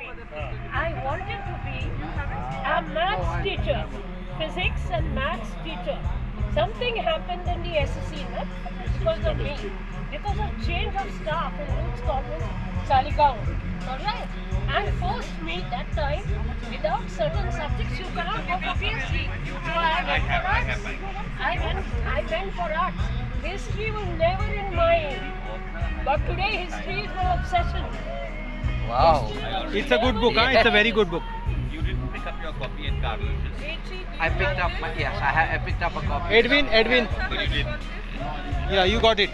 I wanted to be a maths teacher, physics and maths teacher. Something happened in the SSC no? because of me, because of change of staff in Luke's Convent, Saligaon. Alright? And forced me that time, without certain subjects, you cannot go for PhD. So I went for arts. I went, I went for arts. History was never in mind. But today history is my obsession. Wow. It's a good book, huh? It's a very good book. You didn't pick up your copy in Carlucci's? I picked up, yes, I, ha- I picked up a copy. Edwin, Edwin. But you did. Yeah, you got it.